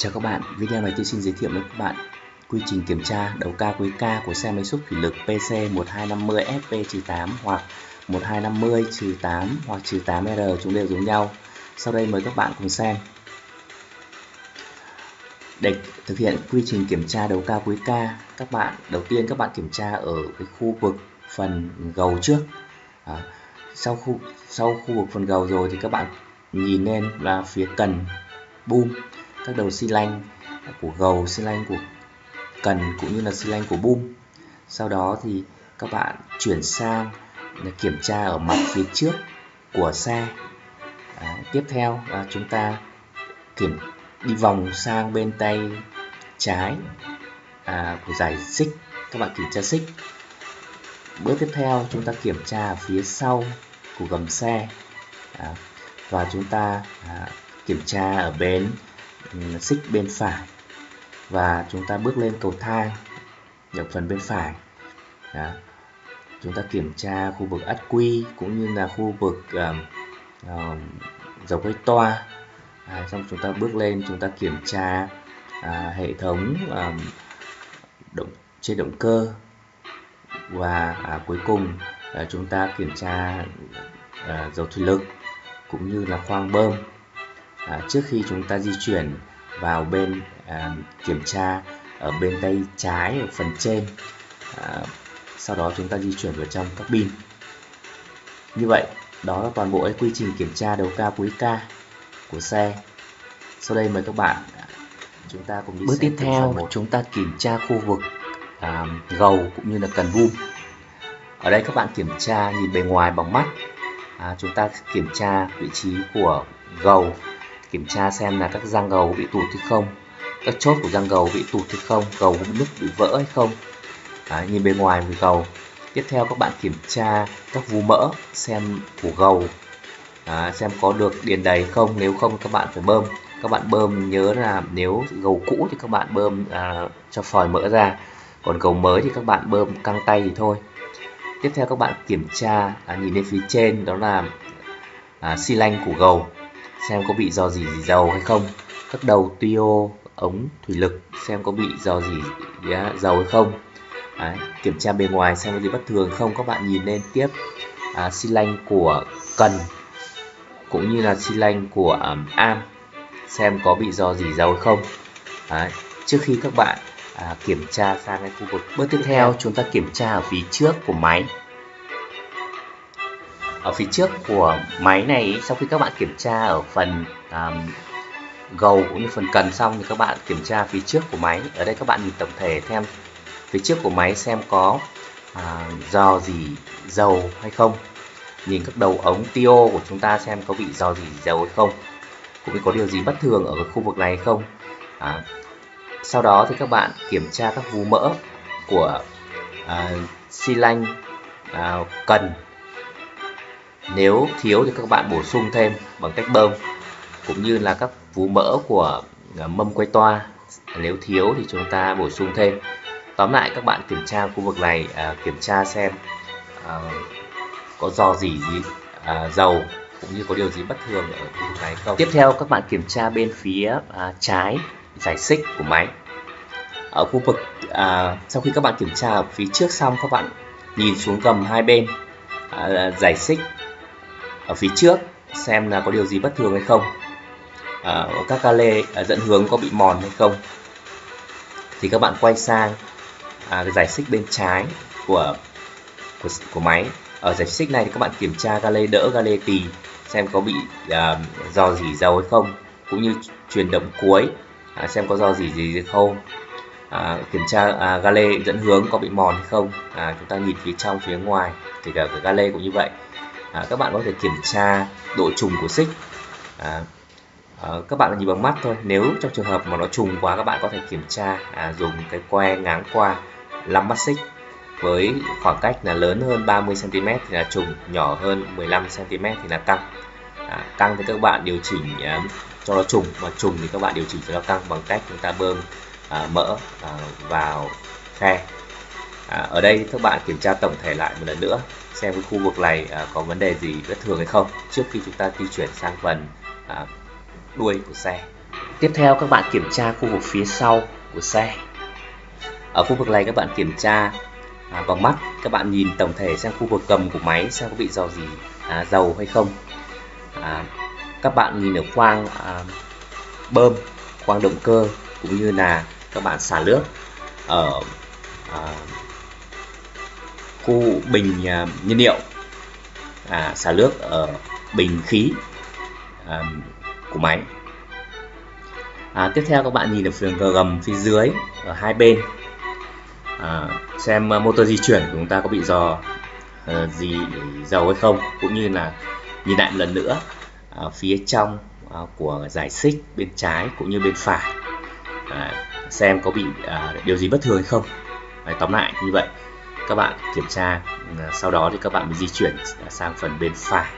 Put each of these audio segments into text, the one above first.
Chào các bạn, video này tôi xin giới thiệu với các bạn quy trình kiểm tra đầu ca cuối ca của xe máy xúc thủy lực PC 1250 FP-8 hoặc 1250-8 hoặc 8R chúng đều giống nhau. Sau đây mời các bạn cùng xem. Để thực hiện quy trình kiểm tra đầu ca cuối ca, các bạn đầu tiên các bạn kiểm tra ở cái khu vực phần gầu trước. À, sau khu sau khu vực phần gầu rồi thì các bạn nhìn lên là phía cần boom các đầu xi lanh của gầu xi lanh của cần cũng như là xi lanh của bum sau đó thì các bạn chuyển sang kiểm tra ở mặt phía trước của xe. À, tiếp theo là chúng ta kiểm đi vòng sang bên tay trái à, của giải xích. Các bạn kiểm tra xích. Bước tiếp theo chúng ta kiểm tra ở phía sau của gầm xe. À, và chúng ta à, kiểm tra ở bên Ừ, xích bên phải. Và chúng ta bước lên cầu thang ở phần bên phải. Đó. chúng ta kiểm tra khu vực ắt quy cũng như là khu vực uh, uh, dầu quay toa. À, xong chúng ta bước lên chúng ta kiểm tra à, hệ thống à, động trên động cơ. Và à, cuối cùng à, chúng ta kiểm tra à, dầu thủy lực cũng như là khoang bơm à, trước khi chúng ta di chuyển vào bên à, kiểm tra ở bên tay trái ở phần trên à, sau đó chúng ta di chuyển vào trong các pin như vậy đó là toàn bộ cái quy trình kiểm tra đầu ca cuối ca của xe. Sau đây mời các bạn à, chúng ta cùng đi bước tiếp theo chúng ta kiểm tra khu vực à, gầu cũng như là cần boom ở đây các bạn kiểm tra nhìn bề ngoài bằng mắt. À, chúng ta kiểm tra vị trí của gầu kiểm tra xem là các răng gầu bị tụt hay không các chốt của răng gầu bị tụt hay không gầu bị nứt bị vỡ hay không. À, nhìn bên ngoài của gầu. Tiếp theo các bạn kiểm tra các vú mỡ xem của gầu. À, xem có được điền đầy không nếu không các bạn phải bơm. Các bạn bơm nhớ là nếu gầu cũ thì các bạn bơm à, cho phòi mỡ ra. Còn gầu mới thì các bạn bơm căng tay thì thôi. Tiếp theo các bạn kiểm tra à, nhìn lên phía trên đó là à, xi lanh của gầu xem có bị dò dỉ gì dầu hay không. Các đầu tuyô, ống thủy lực xem có bị dò dỉ dầu hay không. Đấy, kiểm tra bề ngoài xem có gì bất thường không. Các bạn nhìn lên tiếp à, xi lanh của cần cũng như là xi lanh của um, am xem có bị dò dỉ dầu hay không. Đấy, trước khi các bạn à, kiểm tra sang cái khu vực. Bước tiếp theo chúng ta kiểm tra ở phía trước của máy ở phía trước của máy này sau khi các bạn kiểm tra ở phần um, gầu cũng như phần cần xong thì các bạn kiểm tra phía trước của máy. Ở đây các bạn nhìn tổng thể thêm phía trước của máy xem có à, dò gì dầu hay không. Nhìn các đầu ống tio của chúng ta xem có bị dò gì dầu hay không cũng như có điều gì bất thường ở khu vực này hay không. À, sau đó thì các bạn kiểm tra các vú mỡ của à, xi lanh à, cần nếu thiếu thì các bạn bổ sung thêm bằng cách bơm cũng như là các vú mỡ của à, mâm quay toa. Nếu thiếu thì chúng ta bổ sung thêm. Tóm lại các bạn kiểm tra khu vực này à, kiểm tra xem à, có dò gì gì à, dầu cũng như có điều gì bất thường ở khu vực này không. Tiếp theo các bạn kiểm tra bên phía à, trái giải xích của máy. Ở khu vực à, sau khi các bạn kiểm tra ở phía trước xong các bạn nhìn xuống gầm hai bên à, giải xích ở phía trước xem là có điều gì bất thường hay không. À, các ca lê à, dẫn hướng có bị mòn hay không. Thì các bạn quay sang à, cái giải xích bên trái của của, của máy. Ở giải xích này thì các bạn kiểm tra ga lê đỡ ga lê tì xem có bị à, dò dỉ dầu hay không cũng như truyền động cuối à, xem có dò dỉ gì hay không. À, kiểm tra à, ga lê dẫn hướng có bị mòn hay không. À, chúng ta nhìn phía trong phía ngoài thì cả, cái ga lê cũng như vậy à, các bạn có thể kiểm tra độ trùng của xích. À, à, các bạn nhìn bằng mắt thôi. Nếu trong trường hợp mà nó trùng quá các bạn có thể kiểm tra à, dùng cái que ngáng qua lắm mắt xích với khoảng cách là lớn hơn 30 cm thì là trùng nhỏ hơn 15 cm thì là căng. À, căng thì các bạn điều chỉnh à, cho nó trùng mà trùng thì các bạn điều chỉnh cho nó căng bằng cách chúng ta bơm à, mỡ à, vào khe. À, ở đây các bạn kiểm tra tổng thể lại một lần nữa xem cái khu vực này à, có vấn đề gì bất thường hay không trước khi chúng ta di chuyển sang phần à, đuôi của xe. Tiếp theo các bạn kiểm tra khu vực phía sau của xe. Ở khu vực này các bạn kiểm tra à, bằng mắt. Các bạn nhìn tổng thể xem khu vực cầm của máy xem có bị dò gì à, dầu hay không. À, các bạn nhìn ở khoang à, bơm khoang động cơ cũng như là các bạn xả nước ở à, khu bình à, nhiên liệu à, xả nước ở bình khí à, của máy. À, tiếp theo các bạn nhìn được phần gầm phía dưới ở hai bên. À, xem à, motor di chuyển của chúng ta có bị dò uh, gì dầu hay không cũng như là nhìn lại một lần nữa à, phía trong à, của giải xích bên trái cũng như bên phải. À, xem có bị à, điều gì bất thường hay không. À, tóm lại như vậy các bạn kiểm tra. À, sau đó thì các bạn mới di chuyển sang phần bên phải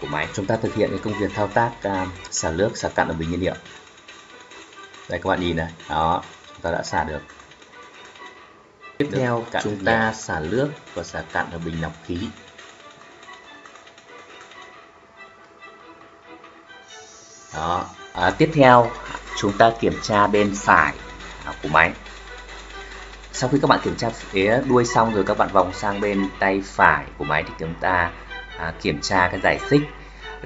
của máy. Chúng ta thực hiện cái công việc thao tác à, xả nước xả cặn ở bình nhiên liệu. Đây các bạn nhìn này. Đó chúng ta đã xả được. Tiếp theo chúng ta xả nước và xả cặn ở bình lọc khí. Đó. À, tiếp theo chúng ta kiểm tra bên phải của máy sau khi các bạn kiểm tra phía đuôi xong rồi các bạn vòng sang bên tay phải của máy thì chúng ta à, kiểm tra cái giải xích.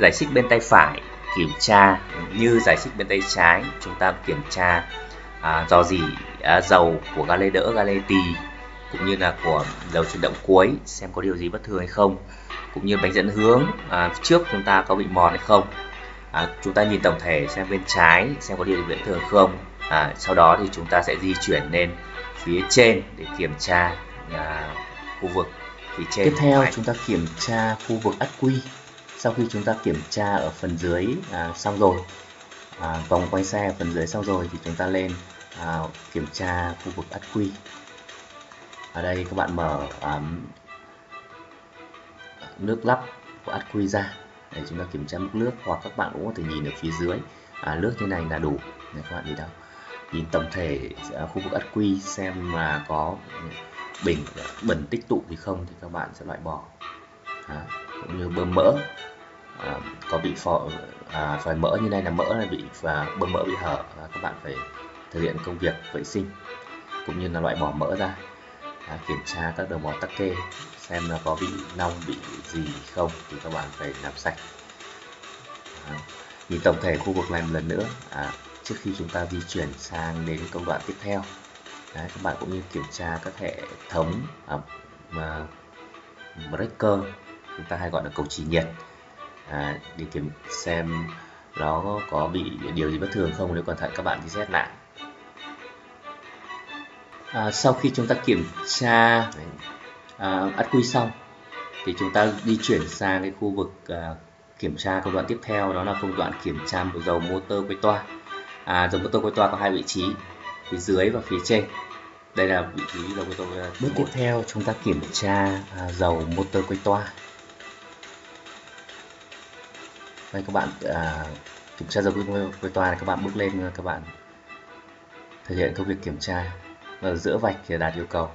Giải xích bên tay phải kiểm tra như giải xích bên tay trái chúng ta kiểm tra à, dò dỉ à, dầu của ga lê đỡ ga lê tì cũng như là của dầu chuyển động cuối xem có điều gì bất thường hay không cũng như bánh dẫn hướng à, trước chúng ta có bị mòn hay không. À, chúng ta nhìn tổng thể xem bên trái xem có điều gì bất thường không. À, sau đó thì chúng ta sẽ di chuyển lên phía trên để kiểm tra à, khu vực. Phía trên tiếp theo chúng ta kiểm tra khu vực ắc quy. Sau khi chúng ta kiểm tra ở phần dưới à, xong rồi à, vòng quay xe ở phần dưới xong rồi thì chúng ta lên à, kiểm tra khu vực ắc quy. Ở đây các bạn mở um, nước lắp của ắc quy ra. Để chúng ta kiểm tra mức nước hoặc các bạn cũng có thể nhìn ở phía dưới. À, nước như này là đủ. Để các bạn nhìn đâu nhìn tổng thể à, khu vực ắc quy xem mà có ừ, bình bẩn tích tụ thì không thì các bạn sẽ loại bỏ. À, cũng như bơm mỡ à, có bị phò à, phải mỡ như này là mỡ là bị và bơm mỡ bị hở à, các bạn phải thực hiện công việc vệ sinh cũng như là loại bỏ mỡ ra. À, kiểm tra các đầu mỏ tắc kê xem là có bị nong bị gì không thì các bạn phải làm sạch. À, nhìn tổng thể khu vực này một lần nữa. À, trước khi chúng ta di chuyển sang đến công đoạn tiếp theo. Đấy, các bạn cũng như kiểm tra các hệ thống à, mà breaker chúng ta hay gọi là cầu trì nhiệt. À, để kiểm xem nó có bị điều gì bất thường không nếu cẩn thận các bạn đi xét lại. À, sau khi chúng ta kiểm tra à, ắt quy xong thì chúng ta đi chuyển sang cái khu vực à, kiểm tra công đoạn tiếp theo đó là công đoạn kiểm tra dầu motor quay toa à, dòng motor quay toa có hai vị trí phía dưới và phía trên. Đây là vị trí dầu motor bước tiếp theo chúng ta kiểm tra à, dầu motor quay toa. Đây các bạn à, kiểm tra dầu quay toa này các bạn bước lên các bạn thực hiện công việc kiểm tra. Ở giữa vạch để đạt yêu cầu.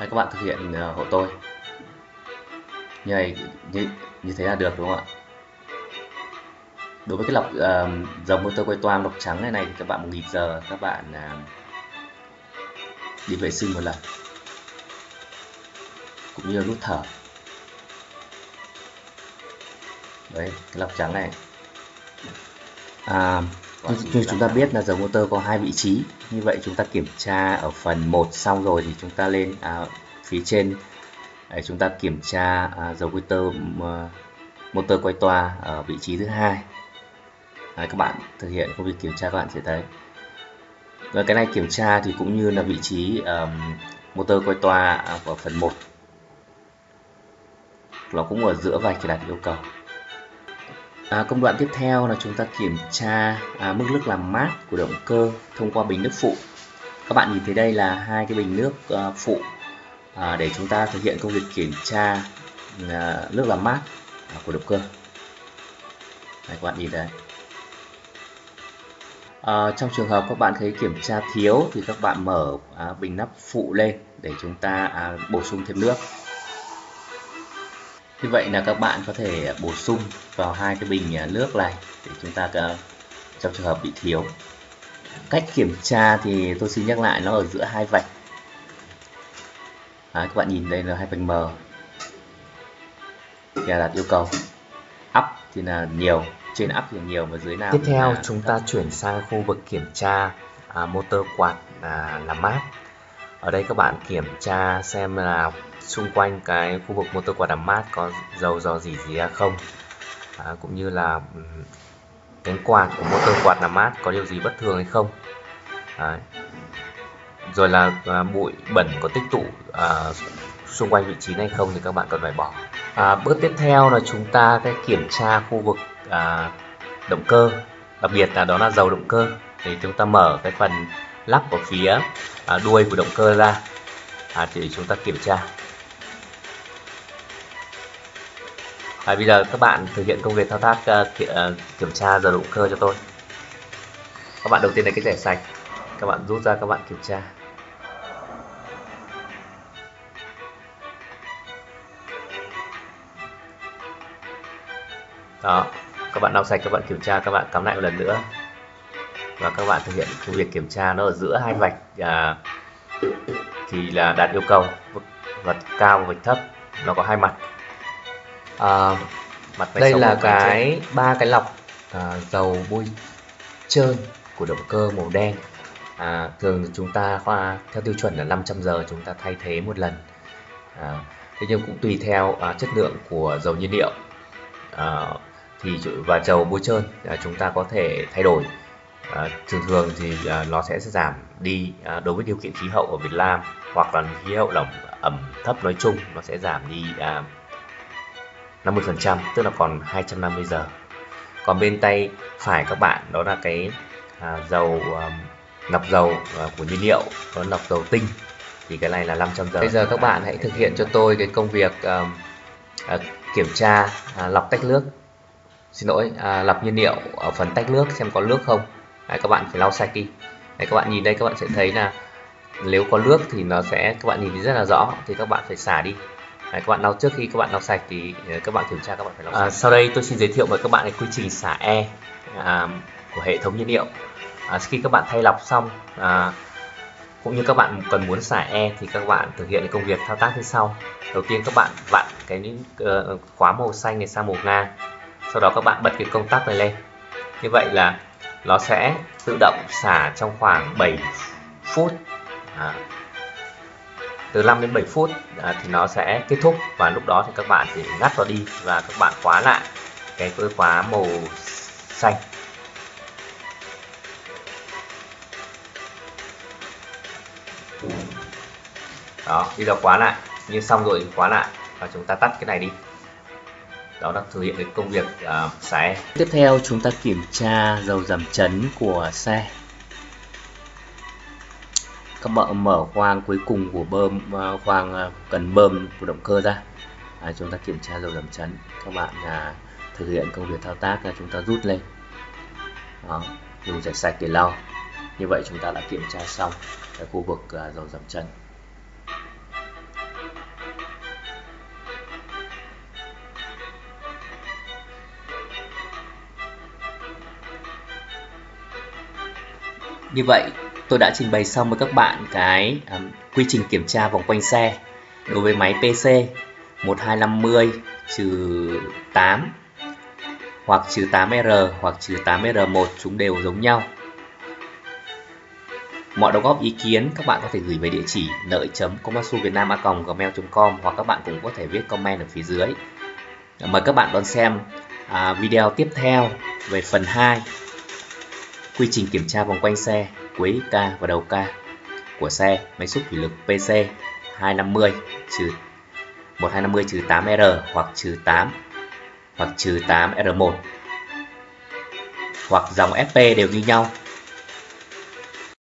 Hay các bạn thực hiện uh, hộ tôi? Như này như, như thế là được đúng không ạ? Đối với cái lọc uh, dòng motor quay toang lọc trắng này này thì các bạn một nghìn giờ các bạn uh, đi vệ sinh một lần. Cũng như nút thở. Đấy cái lọc trắng này. À, như, như chúng ta biết là dầu motor có hai vị trí. Như vậy chúng ta kiểm tra ở phần 1 xong rồi thì chúng ta lên à, phía trên. Để chúng ta kiểm tra à, dầu motor motor quay toa ở vị trí thứ hai. Đấy, các bạn thực hiện công việc kiểm tra các bạn sẽ thấy. Và cái này kiểm tra thì cũng như là vị trí um, motor quay toa ở phần 1 nó cũng ở giữa vạch đạt yêu cầu à, công đoạn tiếp theo là chúng ta kiểm tra à, mức nước làm mát của động cơ thông qua bình nước phụ. Các bạn nhìn thấy đây là hai cái bình nước à, phụ à, để chúng ta thực hiện công việc kiểm tra à, nước làm mát à, của động cơ. Đây, các bạn nhìn đây. À, trong trường hợp các bạn thấy kiểm tra thiếu thì các bạn mở à, bình nắp phụ lên để chúng ta à, bổ sung thêm nước. Như vậy là các bạn có thể bổ sung vào hai cái bình à, nước này để chúng ta à, trong trường hợp bị thiếu. Cách kiểm tra thì tôi xin nhắc lại nó ở giữa hai vạch. À, các bạn nhìn đây là hai vạch mờ. Thì đặt yêu cầu. Up thì là nhiều, trên up thì nhiều và dưới nào tiếp theo chúng ta chuyển sang khu vực kiểm tra à, motor quạt à, làm mát ở đây các bạn kiểm tra xem là xung quanh cái khu vực motor quạt làm mát có dầu dò dỉ gì ra không? À, cũng như là ừ, cánh quạt của motor quạt làm mát có điều gì bất thường hay không? Đấy. rồi là à, bụi bẩn có tích tụ à, xung quanh vị trí này không thì các bạn cần phải bỏ. À, bước tiếp theo là chúng ta sẽ kiểm tra khu vực à, động cơ. Đặc biệt là đó là dầu động cơ. Thì chúng ta mở cái phần lắp ở phía à, đuôi của động cơ ra. À, để chúng ta kiểm tra. À, bây giờ các bạn thực hiện công việc thao tác uh, kiểm tra giờ động cơ cho tôi. Các bạn đầu tiên là cái rẻ sạch. Các bạn rút ra các bạn kiểm tra. Đó các bạn lau sạch các bạn kiểm tra các bạn cắm lại một lần nữa. Và các bạn thực hiện công việc kiểm tra nó ở giữa hai vạch à, thì là đạt yêu cầu. Vạch cao và vạch thấp nó có hai mặt à, mặt đây là cái ba cái lọc à, dầu bôi trơn của động cơ màu đen. À, thường chúng ta khoa theo tiêu chuẩn là 500 giờ chúng ta thay thế một lần. À, thế nhưng cũng tùy theo à, chất lượng của dầu nhiên liệu. À, thì và dầu bôi trơn à, chúng ta có thể thay đổi. À, thường thường thì à, nó sẽ giảm đi à, đối với điều kiện khí hậu ở Việt Nam hoặc là khí hậu lỏng ẩm thấp nói chung nó sẽ giảm đi à, 50% tức là còn 250 giờ. Còn bên tay phải các bạn đó là cái à, dầu à, lọc dầu à, của nhiên liệu đó lọc dầu tinh. Thì cái này là 500 giờ. Bây giờ các bạn hãy thực hiện cho tôi cái công việc à, à, kiểm tra à, lọc tách nước. Xin lỗi à, lọc nhiên liệu ở phần tách nước xem có nước không. Đấy, các bạn phải lau sạch đi. Đấy, các bạn nhìn đây các bạn sẽ thấy là nếu có nước thì nó sẽ các bạn nhìn thấy rất là rõ thì các bạn phải xả đi. Đấy, các bạn lau trước khi các bạn lau sạch thì ờ, các bạn kiểm tra các bạn phải lau à, sạch. sau đây tôi xin giới thiệu với các bạn cái quy trình xả e à, của hệ thống nhiên liệu à, khi các bạn thay lọc xong à, cũng như các bạn cần muốn xả e thì các bạn thực hiện công việc thao tác như sau đầu tiên các bạn vặn cái uh, khóa màu xanh này sang màu ngang sau đó các bạn bật cái công tắc này lên như vậy là nó sẽ tự động xả trong khoảng 7 phút à, từ 5 đến 7 phút à, thì nó sẽ kết thúc. Và lúc đó thì các bạn chỉ ngắt vào đi và các bạn khóa lại cái khóa màu xanh. Đó bây giờ khóa lại. Như xong rồi khóa lại và chúng ta tắt cái này đi. Đó là thực hiện cái công việc uh, xe. Tiếp theo chúng ta kiểm tra dầu giảm chấn của xe các bạn mở khoang cuối cùng của bơm à, khoang à, cần bơm của động cơ ra. À, chúng ta kiểm tra dầu giảm chấn. Các bạn à, thực hiện công việc thao tác là chúng ta rút lên. Đó, dùng chảy sạch để lau. Như vậy chúng ta đã kiểm tra xong cái khu vực à, dầu giảm chấn. Như vậy tôi đã trình bày xong với các bạn cái um, quy trình kiểm tra vòng quanh xe đối với máy PC 1250 trừ 8 hoặc trừ 8R hoặc trừ 8R1 chúng đều giống nhau. Mọi đóng góp ý kiến các bạn có thể gửi về địa chỉ lợi gmail.com hoặc các bạn cũng có thể viết comment ở phía dưới. Mời các bạn đón xem à, video tiếp theo về phần 2 quy trình kiểm tra vòng quanh xe cuối ca và đầu ca của xe, máy xúc thủy lực PC 250 trừ 1250 trừ 8R hoặc trừ 8 hoặc trừ 8R1 hoặc dòng FP đều như nhau.